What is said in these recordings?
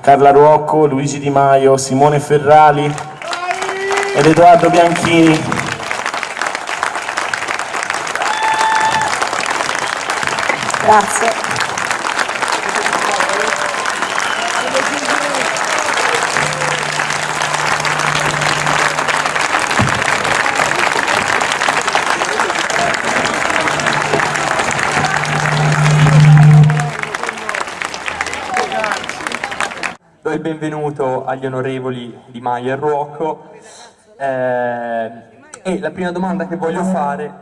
Carla Ruocco, Luigi Di Maio, Simone Ferrali ed Edoardo Bianchini. Grazie. Benvenuto agli onorevoli Di Maio e Ruocco eh, e la prima domanda che voglio fare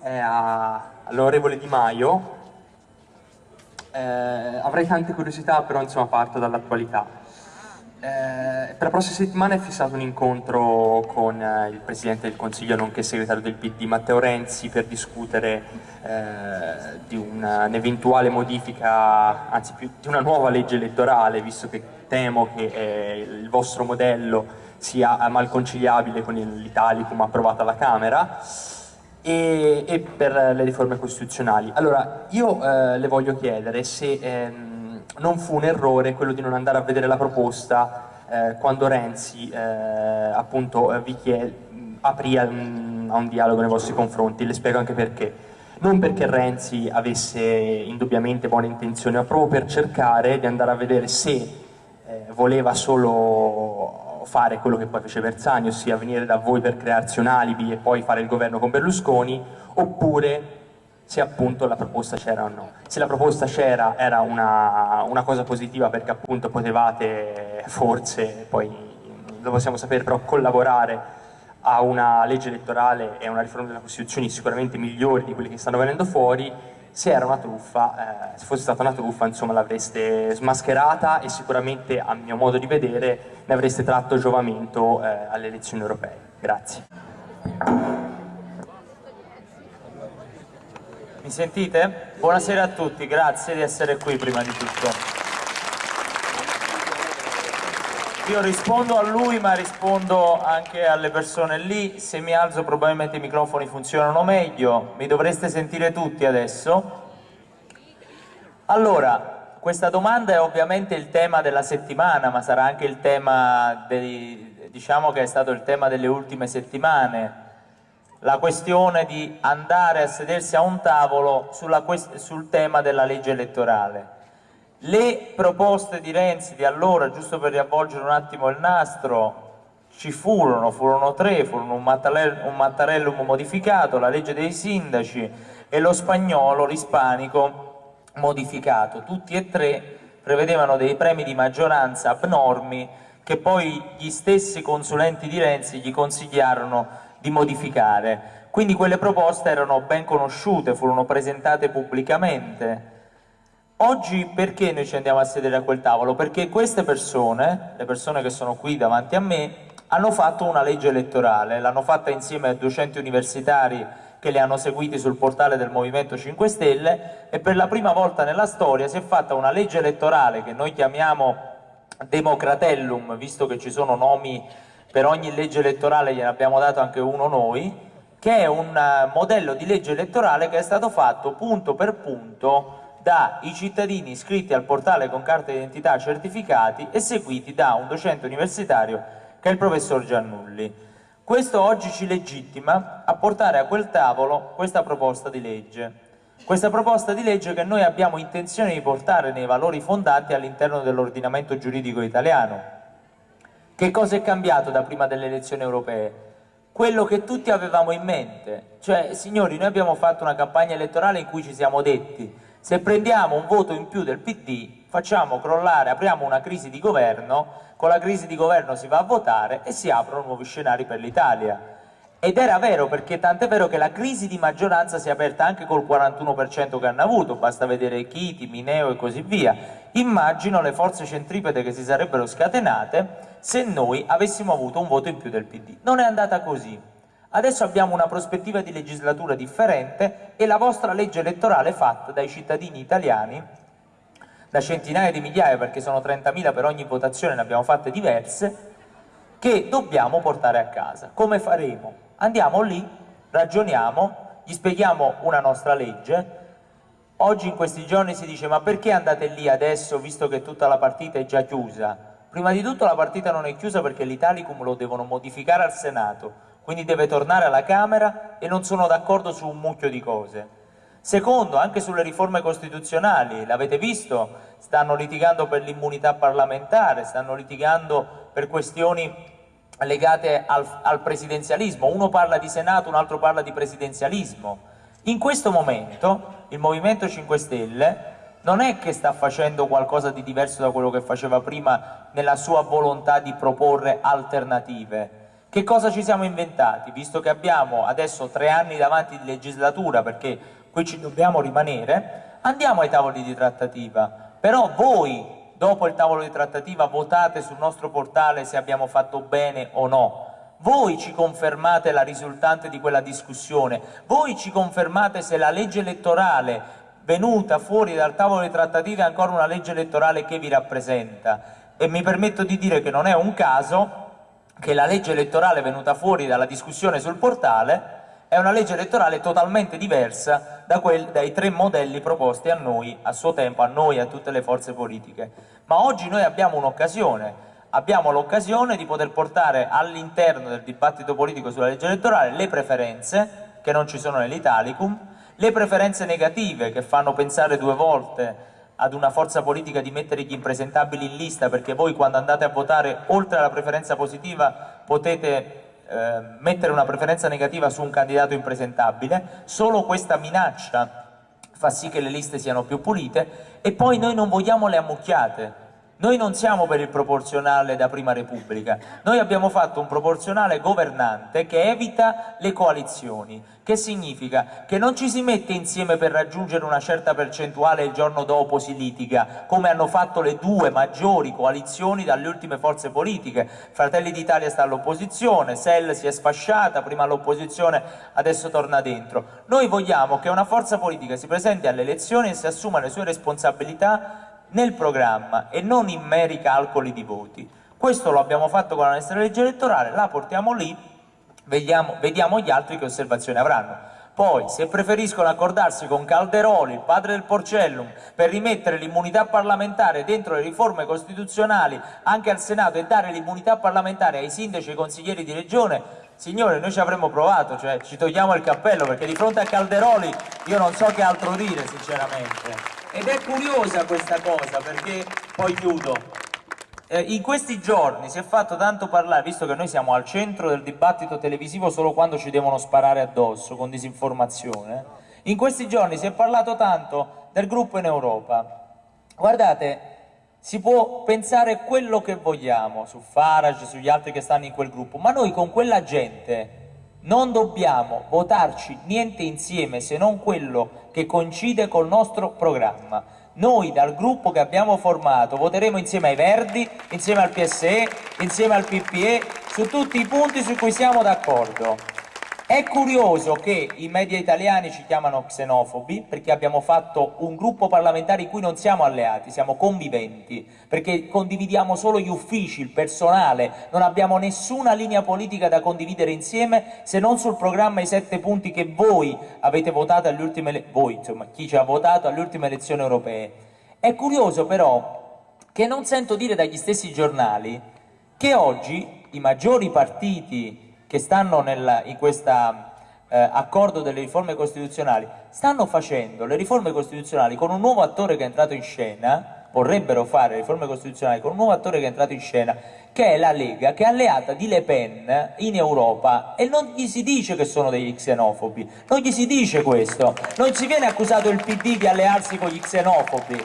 è all'onorevole Di Maio. Eh, avrei tante curiosità, però insomma parto dall'attualità. Eh, per la prossima settimana è fissato un incontro con eh, il Presidente del Consiglio, nonché segretario del PD, Matteo Renzi, per discutere eh, di un'eventuale modifica, anzi più di una nuova legge elettorale, visto che temo che eh, il vostro modello sia mal conciliabile con l'Italicum approvato alla Camera e, e per le riforme costituzionali. Allora, io eh, le voglio chiedere se ehm, non fu un errore quello di non andare a vedere la proposta eh, quando Renzi eh, appunto eh, vi chiede, aprì a un, a un dialogo nei vostri confronti, le spiego anche perché. Non perché Renzi avesse indubbiamente buone intenzioni, ma proprio per cercare di andare a vedere se eh, voleva solo fare quello che poi fece Bersani, ossia venire da voi per crearsi un alibi e poi fare il governo con Berlusconi, oppure se appunto la proposta c'era o no. Se la proposta c'era era una, una cosa positiva perché appunto potevate forse, poi lo possiamo sapere, però collaborare a una legge elettorale e a una riforma della Costituzione sicuramente migliori di quelle che stanno venendo fuori, se era una truffa, eh, se fosse stata una truffa, insomma, l'avreste smascherata e sicuramente, a mio modo di vedere, ne avreste tratto giovamento eh, alle elezioni europee. Grazie. Mi sentite? Buonasera a tutti, grazie di essere qui prima di tutto. Io rispondo a lui ma rispondo anche alle persone lì, se mi alzo probabilmente i microfoni funzionano meglio, mi dovreste sentire tutti adesso. Allora, questa domanda è ovviamente il tema della settimana, ma sarà anche il tema, dei, diciamo che è stato il tema delle ultime settimane, la questione di andare a sedersi a un tavolo sulla sul tema della legge elettorale. Le proposte di Renzi di allora, giusto per riavvolgere un attimo il nastro, ci furono, furono tre, furono un, Mattarell- un Mattarellum modificato, la legge dei sindaci e lo spagnolo l'ispanico modificato. Tutti e tre prevedevano dei premi di maggioranza abnormi che poi gli stessi consulenti di Renzi gli consigliarono di modificare. Quindi quelle proposte erano ben conosciute, furono presentate pubblicamente. Oggi perché noi ci andiamo a sedere a quel tavolo? Perché queste persone, le persone che sono qui davanti a me, hanno fatto una legge elettorale, l'hanno fatta insieme a docenti universitari che le hanno seguiti sul portale del Movimento 5 Stelle e per la prima volta nella storia si è fatta una legge elettorale che noi chiamiamo Democratellum, visto che ci sono nomi per ogni legge elettorale, gliene abbiamo dato anche uno noi, che è un eh, modello di legge elettorale che è stato fatto punto per punto dai cittadini iscritti al portale con carta d'identità certificati e seguiti da un docente universitario che è il professor Giannulli. Questo oggi ci legittima a portare a quel tavolo questa proposta di legge. Questa proposta di legge che noi abbiamo intenzione di portare nei valori fondanti all'interno dell'ordinamento giuridico italiano. Che cosa è cambiato da prima delle elezioni europee? Quello che tutti avevamo in mente, cioè signori noi abbiamo fatto una campagna elettorale in cui ci siamo detti se prendiamo un voto in più del PD facciamo crollare, apriamo una crisi di governo, con la crisi di governo si va a votare e si aprono nuovi scenari per l'Italia. Ed era vero, perché tant'è vero che la crisi di maggioranza si è aperta anche col 41% che hanno avuto, basta vedere Chiti, Mineo e così via. Immagino le forze centripete che si sarebbero scatenate se noi avessimo avuto un voto in più del PD. Non è andata così. Adesso abbiamo una prospettiva di legislatura differente e la vostra legge elettorale fatta dai cittadini italiani, da centinaia di migliaia, perché sono 30.000 per ogni votazione, ne abbiamo fatte diverse, che dobbiamo portare a casa. Come faremo? Andiamo lì, ragioniamo, gli spieghiamo una nostra legge, Oggi in questi giorni si dice ma perché andate lì adesso visto che tutta la partita è già chiusa? Prima di tutto la partita non è chiusa perché l'Italicum lo devono modificare al Senato, quindi deve tornare alla Camera e non sono d'accordo su un mucchio di cose. Secondo, anche sulle riforme costituzionali, l'avete visto, stanno litigando per l'immunità parlamentare, stanno litigando per questioni legate al, al presidenzialismo, uno parla di Senato, un altro parla di presidenzialismo. In questo momento il Movimento 5 Stelle non è che sta facendo qualcosa di diverso da quello che faceva prima nella sua volontà di proporre alternative. Che cosa ci siamo inventati? Visto che abbiamo adesso tre anni davanti di legislatura, perché qui ci dobbiamo rimanere, andiamo ai tavoli di trattativa. Però voi, dopo il tavolo di trattativa, votate sul nostro portale se abbiamo fatto bene o no. Voi ci confermate la risultante di quella discussione, voi ci confermate se la legge elettorale venuta fuori dal tavolo di trattative ancora una legge elettorale che vi rappresenta e mi permetto di dire che non è un caso che la legge elettorale venuta fuori dalla discussione sul portale è una legge elettorale totalmente diversa da quel, dai tre modelli proposti a noi, a suo tempo, a noi a tutte le forze politiche. Ma oggi noi abbiamo un'occasione, abbiamo l'occasione di poter portare all'interno del dibattito politico sulla legge elettorale le preferenze, che non ci sono nell'Italicum, le preferenze negative che fanno pensare due volte ad una forza politica di mettere gli impresentabili in lista perché voi quando andate a votare oltre alla preferenza positiva potete eh, mettere una preferenza negativa su un candidato impresentabile, solo questa minaccia fa sì che le liste siano più pulite. E poi noi non vogliamo le ammucchiate, noi non siamo per il proporzionale da prima repubblica, noi abbiamo fatto un proporzionale governante che evita le coalizioni, che significa che non ci si mette insieme per raggiungere una certa percentuale e il giorno dopo si litiga, come hanno fatto le due maggiori coalizioni dalle ultime forze politiche. Fratelli d'Italia sta all'opposizione, SEL si è sfasciata, prima all'opposizione, adesso torna dentro. Noi vogliamo che una forza politica si presenti alle elezioni e si assuma le sue responsabilità nel programma e non in meri calcoli di voti. Questo lo abbiamo fatto con la nostra legge elettorale, la portiamo lì, vediamo, vediamo gli altri che osservazioni avranno. Poi, se preferiscono accordarsi con Calderoli, il padre del Porcellum, per rimettere l'immunità parlamentare dentro le riforme costituzionali anche al Senato e dare l'immunità parlamentare ai sindaci e ai consiglieri di regione, signore, noi ci avremmo provato, cioè ci togliamo il cappello, perché di fronte a Calderoli io non so che altro dire, sinceramente. Ed è curiosa questa cosa, perché poi chiudo. Eh, in questi giorni si è fatto tanto parlare, visto che noi siamo al centro del dibattito televisivo solo quando ci devono sparare addosso con disinformazione, in questi giorni si è parlato tanto del gruppo in Europa. Guardate, si può pensare quello che vogliamo su Farage, sugli altri che stanno in quel gruppo, ma noi con quella gente non dobbiamo votarci niente insieme se non quello che coincide col nostro programma. Noi dal gruppo che abbiamo formato voteremo insieme ai Verdi, insieme al PSE, insieme al PPE, su tutti i punti su cui siamo d'accordo. È curioso che i media italiani ci chiamano xenofobi perché abbiamo fatto un gruppo parlamentare in cui non siamo alleati, siamo conviventi, perché condividiamo solo gli uffici, il personale, non abbiamo nessuna linea politica da condividere insieme se non sul programma i sette punti che voi avete votato alle ultime voi, insomma, chi ci ha votato alle ultime elezioni europee. È curioso però che non sento dire dagli stessi giornali che oggi i maggiori partiti che stanno nel, in questo eh, accordo delle riforme costituzionali stanno facendo le riforme costituzionali con un nuovo attore che è entrato in scena, vorrebbero fare le riforme costituzionali con un nuovo attore che è entrato in scena, che è la Lega, che è alleata di Le Pen in Europa e non gli si dice che sono degli xenofobi, non gli si dice questo, non si viene accusato il PD di allearsi con gli xenofobi.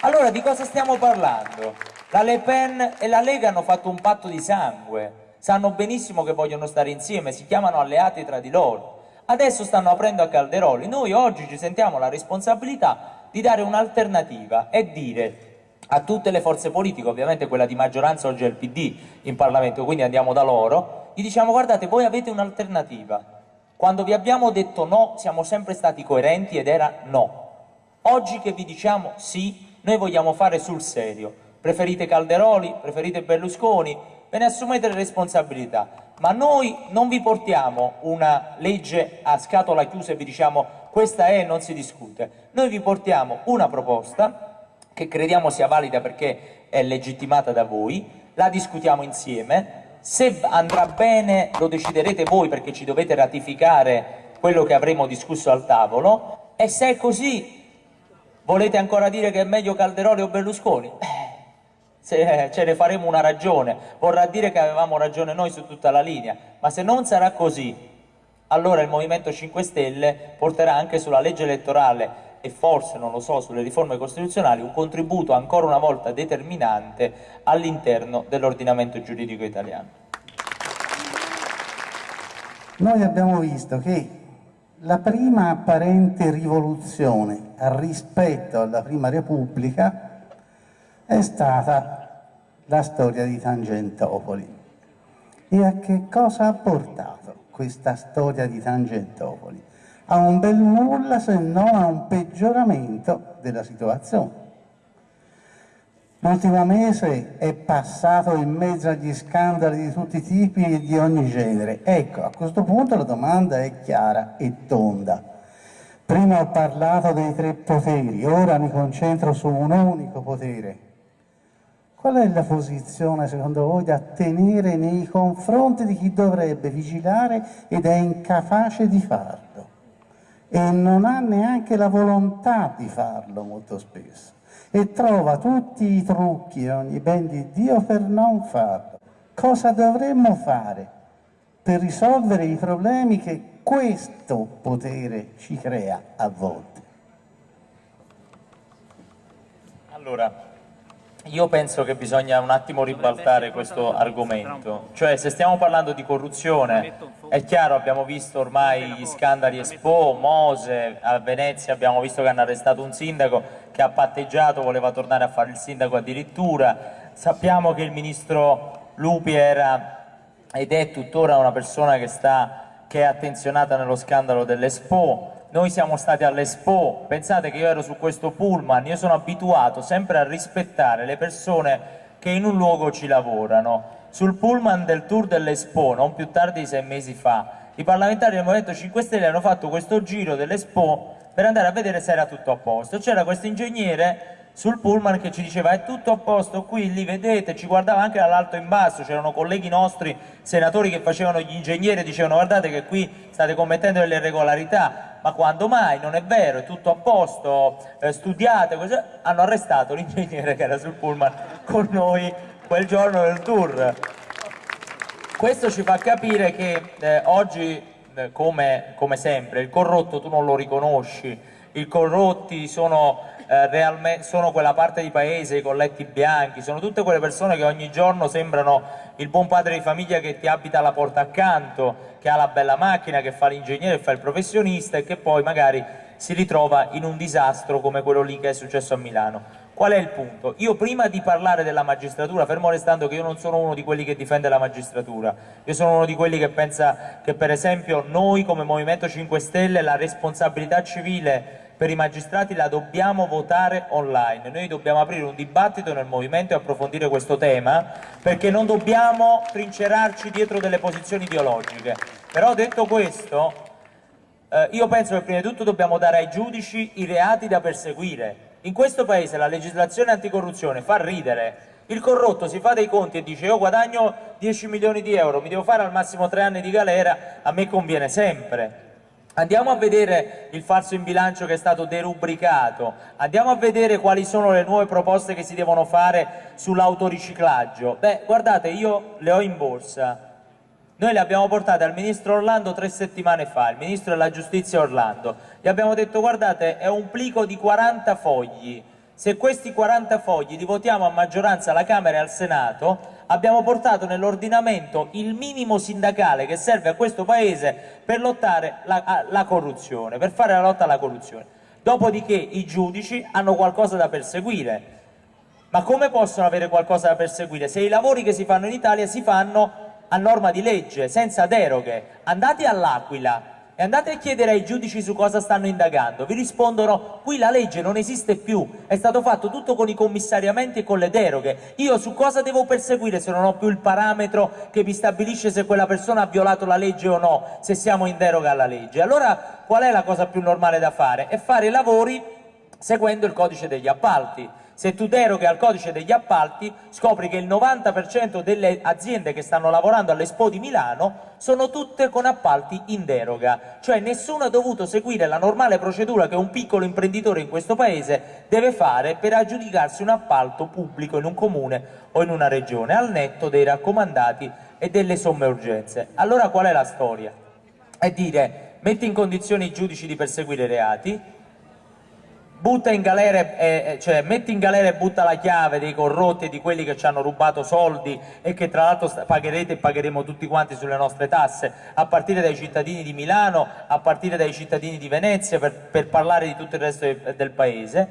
Allora di cosa stiamo parlando? La Le Pen e la Lega hanno fatto un patto di sangue, sanno benissimo che vogliono stare insieme, si chiamano alleati tra di loro. Adesso stanno aprendo a Calderoli, noi oggi ci sentiamo la responsabilità di dare un'alternativa e dire a tutte le forze politiche, ovviamente quella di maggioranza oggi è il PD in Parlamento, quindi andiamo da loro, gli diciamo guardate voi avete un'alternativa, quando vi abbiamo detto no siamo sempre stati coerenti ed era no, oggi che vi diciamo sì, noi vogliamo fare sul serio, preferite Calderoli, preferite Berlusconi, ve ne assumete le responsabilità, ma noi non vi portiamo una legge a scatola chiusa e vi diciamo questa è e non si discute. Noi vi portiamo una proposta che crediamo sia valida perché è legittimata da voi, la discutiamo insieme, se andrà bene lo deciderete voi perché ci dovete ratificare quello che avremo discusso al tavolo e se è così volete ancora dire che è meglio Calderoli o Berlusconi? Eh, se ce ne faremo una ragione, vorrà dire che avevamo ragione noi su tutta la linea, ma se non sarà così allora il Movimento 5 Stelle porterà anche sulla legge elettorale e forse, non lo so, sulle riforme costituzionali un contributo ancora una volta determinante all'interno dell'ordinamento giuridico italiano. Noi abbiamo visto che la prima apparente rivoluzione rispetto alla Prima Repubblica è stata la storia di Tangentopoli. E a che cosa ha portato? questa storia di Tangentopoli, a un bel nulla se non a un peggioramento della situazione. L'ultimo mese è passato in mezzo agli scandali di tutti i tipi e di ogni genere. Ecco, a questo punto la domanda è chiara e tonda. Prima ho parlato dei tre poteri, ora mi concentro su un unico potere, Qual è la posizione, secondo voi, da tenere nei confronti di chi dovrebbe vigilare ed è incapace di farlo? E non ha neanche la volontà di farlo molto spesso. E trova tutti i trucchi e ogni ben di Dio per non farlo. Cosa dovremmo fare per risolvere i problemi che questo potere ci crea a volte? Allora, io penso che bisogna un attimo ribaltare questo argomento, cioè se stiamo parlando di corruzione, è chiaro, abbiamo visto ormai gli scandali Expo, Mose, a Venezia abbiamo visto che hanno arrestato un sindaco che ha patteggiato, voleva tornare a fare il sindaco addirittura, sappiamo che il ministro Lupi era ed è tuttora una persona che, sta, che è attenzionata nello scandalo dell'Expo, noi siamo stati all'Expo, pensate che io ero su questo pullman, io sono abituato sempre a rispettare le persone che in un luogo ci lavorano. Sul pullman del tour dell'Expo, non più tardi di sei mesi fa, i parlamentari del Movimento 5 Stelle hanno fatto questo giro dell'Expo per andare a vedere se era tutto a posto. C'era questo ingegnere sul pullman che ci diceva è tutto a posto qui, lì vedete, ci guardava anche dall'alto in basso, c'erano colleghi nostri, senatori che facevano gli ingegneri e dicevano guardate che qui state commettendo delle irregolarità, ma quando mai, non è vero, è tutto a posto, eh, studiate, hanno arrestato l'ingegnere che era sul pullman con noi quel giorno del tour. Questo ci fa capire che eh, oggi, come, come sempre, il corrotto tu non lo riconosci, i corrotti sono eh, sono quella parte di paese, i colletti bianchi, sono tutte quelle persone che ogni giorno sembrano il buon padre di famiglia che ti abita alla porta accanto, che ha la bella macchina, che fa l'ingegnere, che fa il professionista e che poi magari si ritrova in un disastro come quello lì che è successo a Milano. Qual è il punto? Io prima di parlare della magistratura, fermo restando che io non sono uno di quelli che difende la magistratura, io sono uno di quelli che pensa che per esempio noi come Movimento 5 Stelle la responsabilità civile per i magistrati la dobbiamo votare online, noi dobbiamo aprire un dibattito nel movimento e approfondire questo tema perché non dobbiamo trincerarci dietro delle posizioni ideologiche. Però detto questo, eh, io penso che prima di tutto dobbiamo dare ai giudici i reati da perseguire. In questo paese la legislazione anticorruzione fa ridere, il corrotto si fa dei conti e dice io guadagno 10 milioni di euro, mi devo fare al massimo 3 anni di galera, a me conviene sempre. Andiamo a vedere il falso in bilancio che è stato derubricato, andiamo a vedere quali sono le nuove proposte che si devono fare sull'autoriciclaggio. Beh, guardate, io le ho in borsa. Noi le abbiamo portate al ministro Orlando tre settimane fa, il ministro della giustizia Orlando. Gli abbiamo detto, guardate, è un plico di 40 fogli. Se questi 40 fogli li votiamo a maggioranza alla Camera e al Senato, abbiamo portato nell'ordinamento il minimo sindacale che serve a questo Paese per lottare la, la corruzione, per fare la lotta alla corruzione. Dopodiché i giudici hanno qualcosa da perseguire. Ma come possono avere qualcosa da perseguire se i lavori che si fanno in Italia si fanno a norma di legge, senza deroghe? Andate all'Aquila, e andate a chiedere ai giudici su cosa stanno indagando, vi rispondono qui la legge non esiste più, è stato fatto tutto con i commissariamenti e con le deroghe, io su cosa devo perseguire se non ho più il parametro che mi stabilisce se quella persona ha violato la legge o no, se siamo in deroga alla legge? Allora qual è la cosa più normale da fare? È fare i lavori seguendo il codice degli appalti. Se tu deroghi al codice degli appalti, scopri che il 90% delle aziende che stanno lavorando all'Expo di Milano sono tutte con appalti in deroga, cioè nessuno ha dovuto seguire la normale procedura che un piccolo imprenditore in questo paese deve fare per aggiudicarsi un appalto pubblico in un comune o in una regione, al netto dei raccomandati e delle somme urgenze. Allora qual è la storia? È dire, metti in condizione i giudici di perseguire i reati, butta in galera, eh, cioè metti in galera e butta la chiave dei corrotti e di quelli che ci hanno rubato soldi e che tra l'altro pagherete e pagheremo tutti quanti sulle nostre tasse, a partire dai cittadini di Milano, a partire dai cittadini di Venezia, per, per parlare di tutto il resto del, del paese.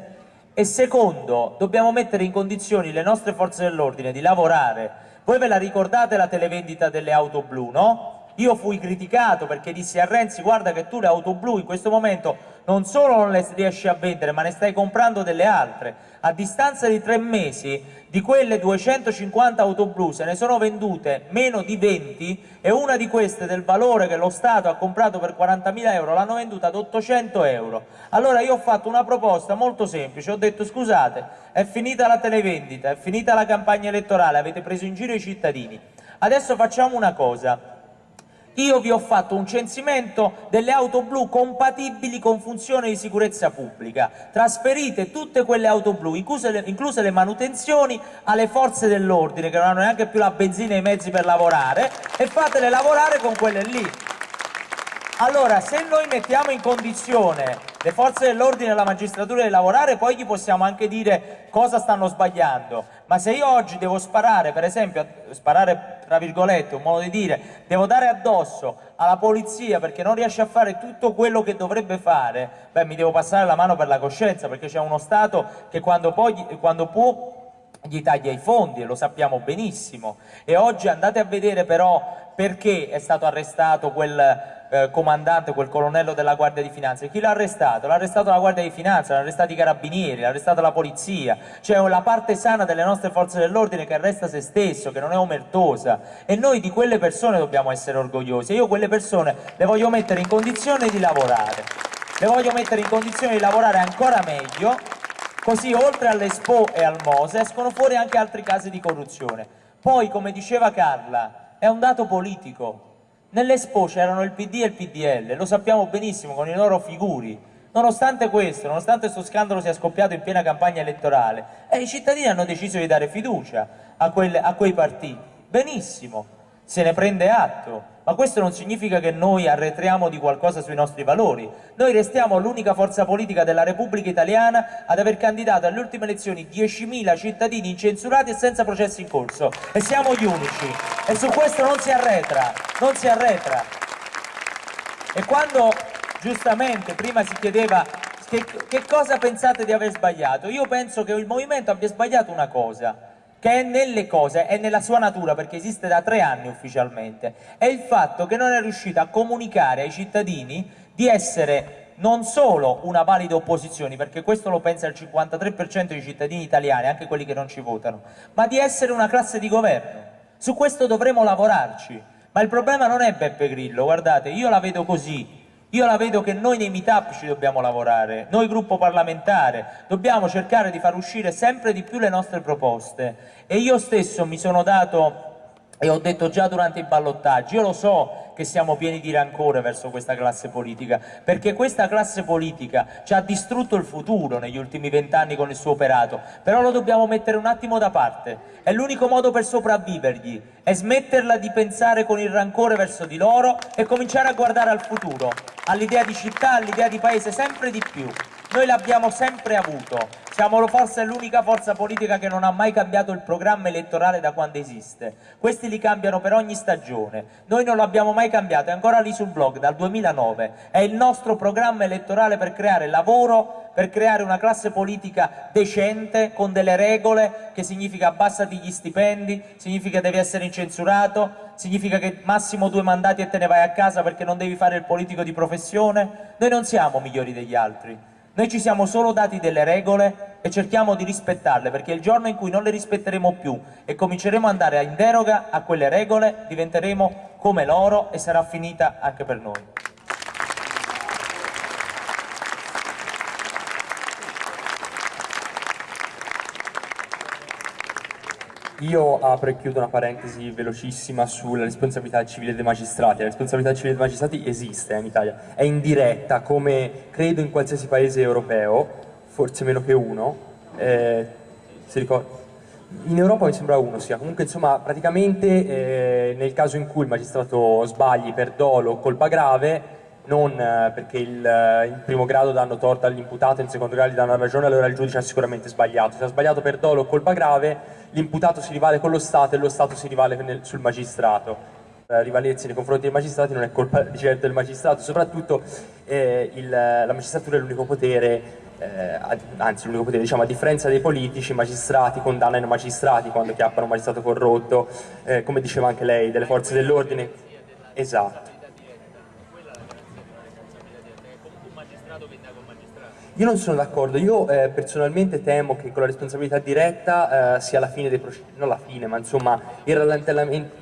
E secondo, dobbiamo mettere in condizioni le nostre forze dell'ordine di lavorare. Voi ve la ricordate la televendita delle auto blu, no? Io fui criticato perché dissi a Renzi guarda che tu le auto blu in questo momento non solo non le riesci a vendere ma ne stai comprando delle altre. A distanza di tre mesi di quelle 250 auto blu se ne sono vendute meno di 20 e una di queste del valore che lo Stato ha comprato per 40.000 euro l'hanno venduta ad 800 euro. Allora io ho fatto una proposta molto semplice, ho detto scusate è finita la televendita, è finita la campagna elettorale, avete preso in giro i cittadini, adesso facciamo una cosa io vi ho fatto un censimento delle auto blu compatibili con funzione di sicurezza pubblica. Trasferite tutte quelle auto blu, incluse le, incluse le manutenzioni, alle forze dell'ordine che non hanno neanche più la benzina e i mezzi per lavorare e fatele lavorare con quelle lì. Allora, se noi mettiamo in condizione le forze dell'ordine e la magistratura di lavorare, poi gli possiamo anche dire cosa stanno sbagliando. Ma se io oggi devo sparare, per esempio, sparare tra virgolette, un modo di dire, devo dare addosso alla polizia perché non riesce a fare tutto quello che dovrebbe fare, beh, mi devo passare la mano per la coscienza, perché c'è uno Stato che quando, poi, quando può gli taglia i fondi e lo sappiamo benissimo e oggi andate a vedere però perché è stato arrestato quel eh, comandante, quel colonnello della Guardia di Finanza. Chi l'ha arrestato? L'ha arrestato la Guardia di Finanza, l'ha arrestato i carabinieri, l'ha arrestato la polizia. Cioè la parte sana delle nostre forze dell'ordine che arresta se stesso, che non è omertosa. E noi di quelle persone dobbiamo essere orgogliosi. io quelle persone le voglio mettere in condizione di lavorare. Le voglio mettere in condizione di lavorare ancora meglio, così oltre all'Expo e al Mose escono fuori anche altri casi di corruzione. Poi, come diceva Carla, è un dato politico Nell'Expo c'erano il PD e il PDL, lo sappiamo benissimo con i loro figuri. Nonostante questo, nonostante questo scandalo sia scoppiato in piena campagna elettorale, eh, i cittadini hanno deciso di dare fiducia a, quelle, a quei partiti. Benissimo, se ne prende atto, ma questo non significa che noi arretriamo di qualcosa sui nostri valori. Noi restiamo l'unica forza politica della Repubblica Italiana ad aver candidato alle ultime elezioni 10.000 cittadini incensurati e senza processi in corso. E siamo gli unici. E su questo non si arretra, non si arretra. E quando giustamente prima si chiedeva che, che cosa pensate di aver sbagliato, io penso che il Movimento abbia sbagliato una cosa, che è nelle cose, è nella sua natura, perché esiste da tre anni ufficialmente, è il fatto che non è riuscita a comunicare ai cittadini di essere non solo una valida opposizione, perché questo lo pensa il 53% dei cittadini italiani, anche quelli che non ci votano, ma di essere una classe di governo. Su questo dovremo lavorarci. Ma il problema non è Beppe Grillo, guardate, io la vedo così, io la vedo che noi nei meetup ci dobbiamo lavorare, noi gruppo parlamentare, dobbiamo cercare di far uscire sempre di più le nostre proposte. E io stesso mi sono dato e ho detto già durante i ballottaggi, io lo so che siamo pieni di rancore verso questa classe politica, perché questa classe politica ci ha distrutto il futuro negli ultimi vent'anni con il suo operato, però lo dobbiamo mettere un attimo da parte, è l'unico modo per sopravvivergli, è smetterla di pensare con il rancore verso di loro e cominciare a guardare al futuro, all'idea di città, all'idea di paese, sempre di più. Noi l'abbiamo sempre avuto, siamo forse l'unica forza politica che non ha mai cambiato il programma elettorale da quando esiste. Questi li cambiano per ogni stagione. Noi non l'abbiamo mai cambiato, è ancora lì sul blog dal 2009. È il nostro programma elettorale per creare lavoro, per creare una classe politica decente, con delle regole, che significa abbassati gli stipendi, significa devi essere incensurato, significa che massimo due mandati e te ne vai a casa perché non devi fare il politico di professione? Noi non siamo migliori degli altri, noi ci siamo solo dati delle regole e cerchiamo di rispettarle, perché il giorno in cui non le rispetteremo più e cominceremo ad andare in deroga a quelle regole, diventeremo come loro e sarà finita anche per noi. Io apro e chiudo una parentesi velocissima sulla responsabilità civile dei magistrati. La responsabilità civile dei magistrati esiste in Italia, è indiretta come credo in qualsiasi paese europeo, forse meno che uno. Eh, in Europa mi sembra uno sia, comunque insomma praticamente eh, nel caso in cui il magistrato sbagli per dolo o colpa grave non eh, perché il, eh, in primo grado danno torto all'imputato, in secondo grado gli danno ragione, allora il giudice ha sicuramente sbagliato. Se ha sbagliato per dolo o colpa grave, l'imputato si rivale con lo Stato e lo Stato si rivale nel, sul magistrato. La rivalersi nei confronti dei magistrati non è colpa di certo del magistrato, soprattutto eh, il, la magistratura è l'unico potere, eh, anzi l'unico potere, diciamo, a differenza dei politici, i magistrati condannano i magistrati quando chiappano un magistrato corrotto, eh, come diceva anche lei, delle forze dell'ordine. Esatto. Io non sono d'accordo, io eh, personalmente temo che con la responsabilità diretta eh, sia la fine dei processi, non la fine, ma insomma il rallentamento,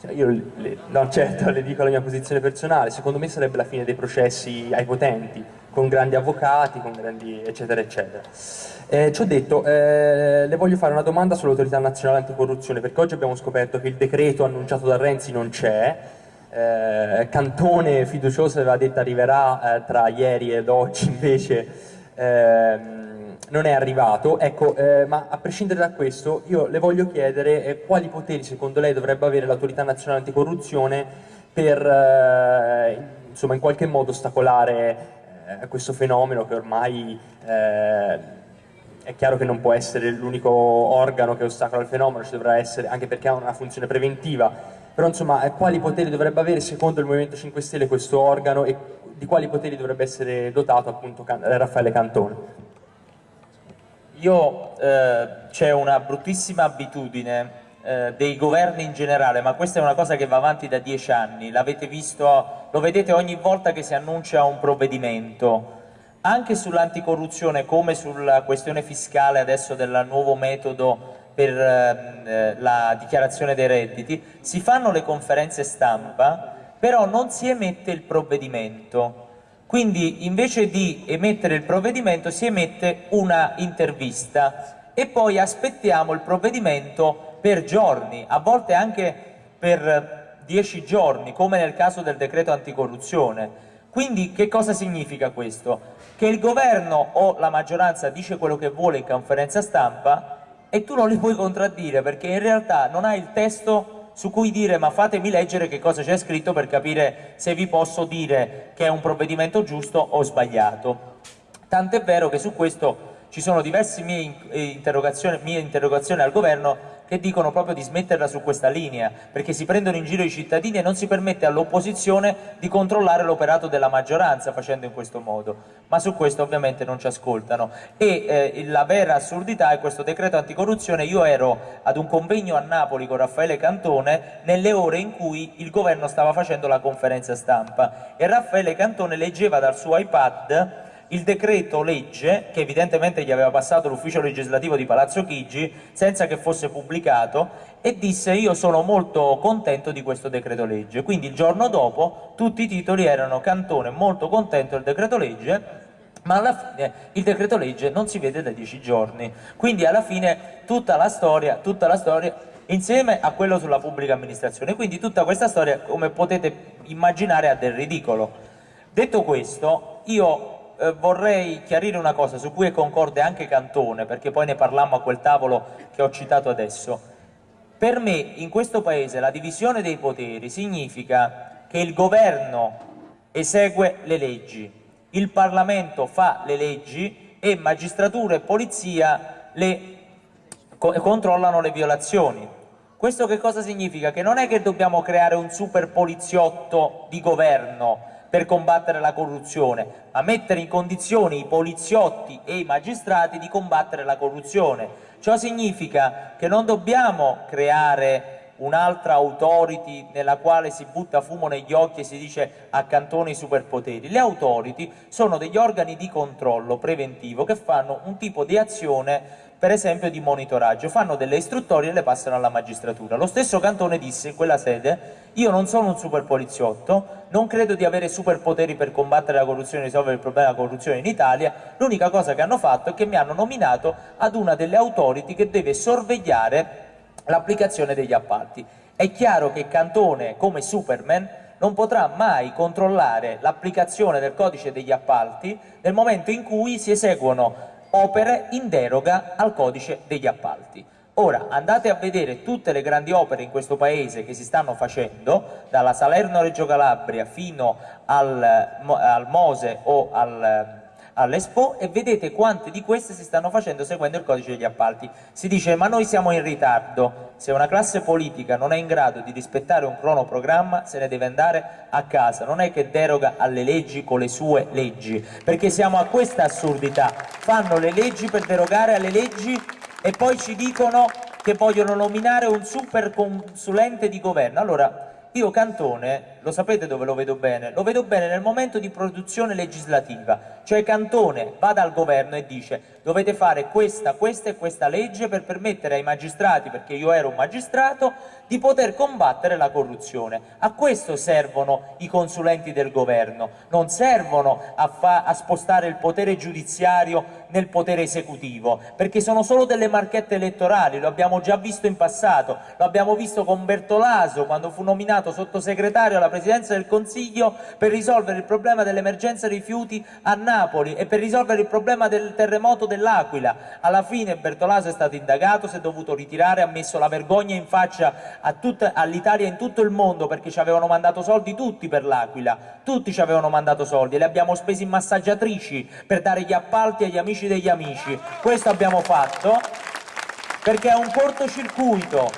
cioè io le, no certo le dico la mia posizione personale, secondo me sarebbe la fine dei processi ai potenti, con grandi avvocati, con grandi eccetera eccetera. Eh, ci ho detto, eh, le voglio fare una domanda sull'autorità nazionale anticorruzione, perché oggi abbiamo scoperto che il decreto annunciato da Renzi non c'è, eh, Cantone fiducioso aveva detto arriverà eh, tra ieri ed oggi invece ehm, non è arrivato. Ecco eh, ma a prescindere da questo io le voglio chiedere eh, quali poteri secondo lei dovrebbe avere l'autorità nazionale anticorruzione per eh, insomma in qualche modo ostacolare eh, questo fenomeno che ormai è chiaro che non può essere l'unico organo che ostacola il fenomeno, ci dovrà essere, anche perché ha una funzione preventiva, però insomma eh, quali poteri dovrebbe avere secondo il Movimento 5 Stelle questo organo e di quali poteri dovrebbe essere dotato appunto Raffaele Cantone? Io eh, c'è una bruttissima abitudine eh, dei governi in generale, ma questa è una cosa che va avanti da dieci anni, l'avete visto, lo vedete ogni volta che si annuncia un provvedimento, anche sull'anticorruzione come sulla questione fiscale adesso del nuovo metodo per ehm, eh, la dichiarazione dei redditi, si fanno le conferenze stampa, però non si emette il provvedimento. Quindi invece di emettere il provvedimento si emette una intervista e poi aspettiamo il provvedimento per giorni, a volte anche per dieci giorni, come nel caso del decreto anticorruzione. Quindi che cosa significa questo? Che il governo o la maggioranza dice quello che vuole in conferenza stampa e tu non li puoi contraddire perché in realtà non hai il testo su cui dire ma fatemi leggere che cosa c'è scritto per capire se vi posso dire che è un provvedimento giusto o sbagliato. Tant'è vero che su questo ci sono diverse mie interrogazioni, mie interrogazioni al governo che dicono proprio di smetterla su questa linea, perché si prendono in giro i cittadini e non si permette all'opposizione di controllare l'operato della maggioranza facendo in questo modo. Ma su questo ovviamente non ci ascoltano. E eh, la vera assurdità è questo decreto anticorruzione. Io ero ad un convegno a Napoli con Raffaele Cantone nelle ore in cui il governo stava facendo la conferenza stampa e Raffaele Cantone leggeva dal suo iPad il decreto legge, che evidentemente gli aveva passato l'ufficio legislativo di Palazzo Chigi, senza che fosse pubblicato, e disse io sono molto contento di questo decreto legge. Quindi il giorno dopo tutti i titoli erano Cantone molto contento del decreto legge, ma alla fine il decreto legge non si vede da dieci giorni. Quindi alla fine tutta la storia, tutta la storia insieme a quello sulla pubblica amministrazione. Quindi tutta questa storia, come potete immaginare, ha del ridicolo. Detto questo, io eh, vorrei chiarire una cosa su cui è concorde anche Cantone, perché poi ne parlammo a quel tavolo che ho citato adesso. Per me in questo Paese la divisione dei poteri significa che il governo esegue le leggi, il Parlamento fa le leggi e magistratura e polizia le controllano le violazioni. Questo che cosa significa? Che non è che dobbiamo creare un super poliziotto di governo per combattere la corruzione, ma mettere in condizioni i poliziotti e i magistrati di combattere la corruzione. Ciò significa che non dobbiamo creare un'altra authority nella quale si butta fumo negli occhi e si dice accantone i superpoteri. Le authority sono degli organi di controllo preventivo che fanno un tipo di azione per esempio di monitoraggio, fanno delle istruttorie e le passano alla magistratura. Lo stesso Cantone disse in quella sede io non sono un super poliziotto, non credo di avere superpoteri per combattere la corruzione e risolvere il problema della corruzione in Italia, l'unica cosa che hanno fatto è che mi hanno nominato ad una delle authority che deve sorvegliare l'applicazione degli appalti. È chiaro che Cantone, come Superman, non potrà mai controllare l'applicazione del codice degli appalti nel momento in cui si eseguono opere in deroga al codice degli appalti. Ora andate a vedere tutte le grandi opere in questo paese che si stanno facendo, dalla Salerno-Reggio Calabria fino al, al Mose o al, all'Expo e vedete quante di queste si stanno facendo seguendo il codice degli appalti. Si dice ma noi siamo in ritardo, se una classe politica non è in grado di rispettare un cronoprogramma se ne deve andare a casa, non è che deroga alle leggi con le sue leggi, perché siamo a questa assurdità, fanno le leggi per derogare alle leggi e poi ci dicono che vogliono nominare un super consulente di governo. Allora, io Cantone, lo sapete dove lo vedo bene? Lo vedo bene nel momento di produzione legislativa, cioè Cantone va dal governo e dice dovete fare questa, questa e questa legge per permettere ai magistrati, perché io ero un magistrato, di poter combattere la corruzione. A questo servono i consulenti del governo, non servono a, a spostare il potere giudiziario nel potere esecutivo, perché sono solo delle marchette elettorali, lo abbiamo già visto in passato, lo abbiamo visto con Bertolaso quando fu nominato sottosegretario alla Presidenza del Consiglio per risolvere il problema dell'emergenza rifiuti a Napoli e per risolvere il problema del terremoto dell'Aquila. Alla fine Bertolaso è stato indagato, si è dovuto ritirare, ha messo la vergogna in faccia all'Italia e in tutto il mondo perché ci avevano mandato soldi tutti per l'Aquila, tutti ci avevano mandato soldi e li abbiamo spesi in massaggiatrici per dare gli appalti agli amici degli amici. Questo abbiamo fatto perché è un cortocircuito.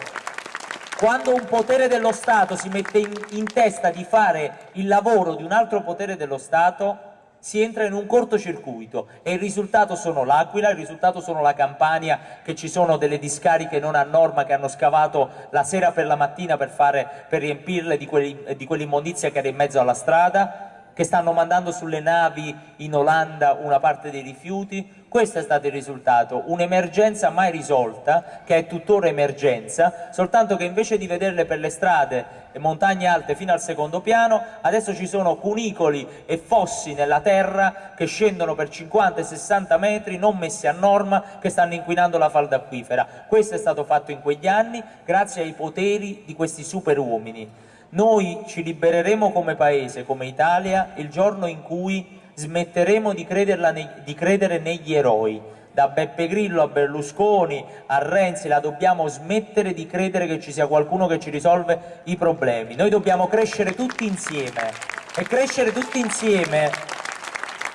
Quando un potere dello Stato si mette in, in testa di fare il lavoro di un altro potere dello Stato, si entra in un cortocircuito e il risultato sono l'Aquila, il risultato sono la Campania, che ci sono delle discariche non a norma che hanno scavato la sera per la mattina per, fare, per riempirle di, di quell'immondizia che era in mezzo alla strada, che stanno mandando sulle navi in Olanda una parte dei rifiuti, questo è stato il risultato, un'emergenza mai risolta, che è tuttora emergenza, soltanto che invece di vederle per le strade e montagne alte fino al secondo piano, adesso ci sono cunicoli e fossi nella terra che scendono per 50 60 metri, non messi a norma, che stanno inquinando la falda acquifera. Questo è stato fatto in quegli anni grazie ai poteri di questi super uomini. Noi ci libereremo come Paese, come Italia, il giorno in cui smetteremo di, di credere negli eroi. Da Beppe Grillo a Berlusconi a Renzi la dobbiamo smettere di credere che ci sia qualcuno che ci risolve i problemi. Noi dobbiamo crescere tutti insieme e crescere tutti insieme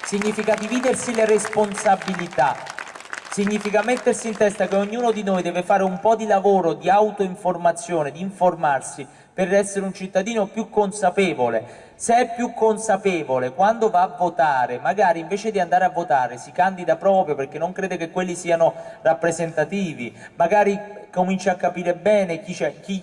significa dividersi le responsabilità, significa mettersi in testa che ognuno di noi deve fare un po' di lavoro di autoinformazione, di informarsi per essere un cittadino più consapevole. Se è più consapevole quando va a votare, magari invece di andare a votare si candida proprio perché non crede che quelli siano rappresentativi, magari comincia a capire bene chi,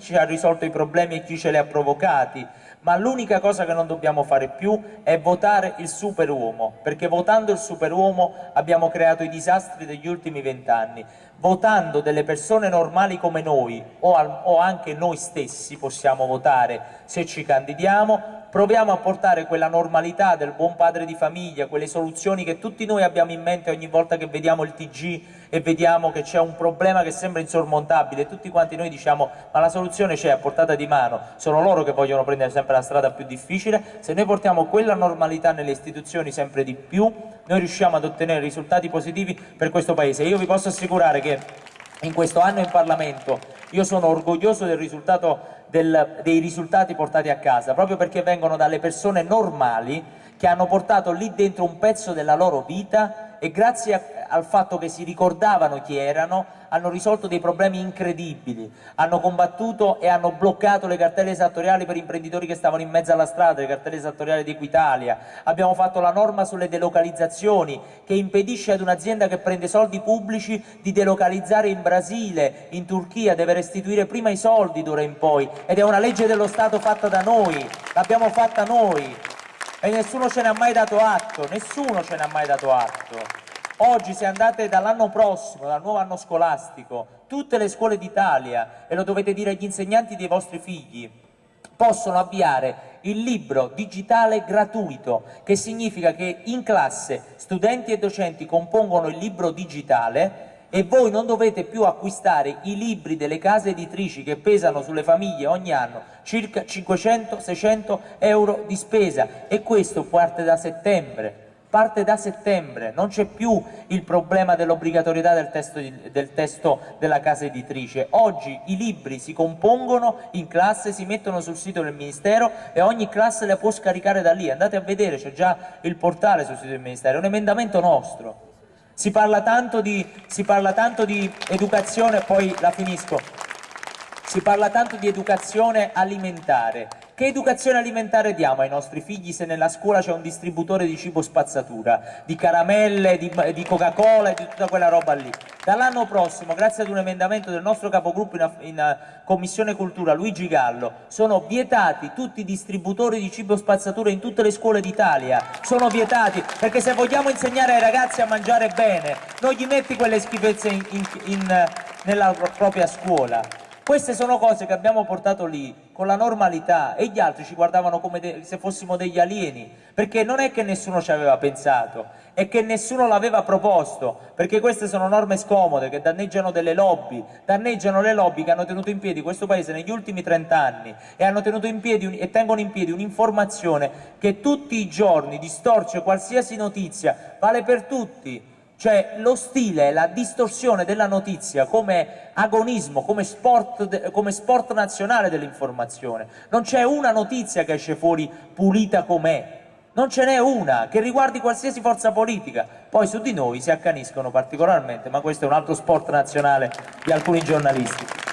ci ha risolto i problemi e chi ce li ha provocati, ma l'unica cosa che non dobbiamo fare più è votare il superuomo, perché votando il superuomo abbiamo creato i disastri degli ultimi vent'anni. Votando delle persone normali come noi, o, al, o anche noi stessi possiamo votare se ci candidiamo, proviamo a portare quella normalità del buon padre di famiglia, quelle soluzioni che tutti noi abbiamo in mente ogni volta che vediamo il TG e vediamo che c'è un problema che sembra insormontabile. Tutti quanti noi diciamo ma la soluzione c'è a portata di mano, sono loro che vogliono prendere sempre la strada più difficile, se noi portiamo quella normalità nelle istituzioni sempre di più, noi riusciamo ad ottenere risultati positivi per questo Paese. Io vi posso assicurare che in questo anno in Parlamento io sono orgoglioso del risultato del, dei risultati portati a casa, proprio perché vengono dalle persone normali che hanno portato lì dentro un pezzo della loro vita e grazie a, al fatto che si ricordavano chi erano hanno risolto dei problemi incredibili, hanno combattuto e hanno bloccato le cartelle esattoriali per imprenditori che stavano in mezzo alla strada, le cartelle esattoriali di Equitalia, abbiamo fatto la norma sulle delocalizzazioni che impedisce ad un'azienda che prende soldi pubblici di delocalizzare in Brasile, in Turchia, deve restituire prima i soldi d'ora in poi. Ed è una legge dello Stato fatta da noi, l'abbiamo fatta noi e nessuno ce ne ha mai dato atto, nessuno ce ne ha mai dato atto. Oggi se andate dall'anno prossimo, dal nuovo anno scolastico, tutte le scuole d'Italia, e lo dovete dire agli insegnanti dei vostri figli, possono avviare il libro digitale gratuito, che significa che in classe studenti e docenti compongono il libro digitale e voi non dovete più acquistare i libri delle case editrici che pesano sulle famiglie ogni anno circa 500-600 euro di spesa e questo parte da settembre parte da settembre, non c'è più il problema dell'obbligatorietà del, del testo, della casa editrice. Oggi i libri si compongono in classe, si mettono sul sito del Ministero e ogni classe le può scaricare da lì. Andate a vedere, c'è già il portale sul sito del Ministero, è un emendamento nostro. Si parla tanto di, parla tanto di educazione, poi la finisco, si parla tanto di educazione alimentare. Che educazione alimentare diamo ai nostri figli se nella scuola c'è un distributore di cibo spazzatura, di caramelle, di, di Coca-Cola e di tutta quella roba lì? Dall'anno prossimo, grazie ad un emendamento del nostro capogruppo in, in eh, Commissione Cultura, Luigi Gallo, sono vietati tutti i distributori di cibo spazzatura in tutte le scuole d'Italia. Sono vietati, perché se vogliamo insegnare ai ragazzi a mangiare bene, non gli metti quelle schifezze in, in, nella propria scuola. Queste sono cose che abbiamo portato lì con la normalità e gli altri ci guardavano come se fossimo degli alieni, perché non è che nessuno ci aveva pensato, è che nessuno l'aveva proposto, perché queste sono norme scomode che danneggiano delle lobby, danneggiano le lobby che hanno tenuto in piedi questo paese negli ultimi 30 anni e, hanno tenuto in piedi e tengono in piedi un'informazione che tutti i giorni distorce qualsiasi notizia, vale per tutti, cioè lo stile, la distorsione della notizia come agonismo, come sport, come sport nazionale dell'informazione. Non c'è una notizia che esce fuori pulita com'è, non ce n'è una che riguardi qualsiasi forza politica. Poi su di noi si accaniscono particolarmente, ma questo è un altro sport nazionale di alcuni giornalisti.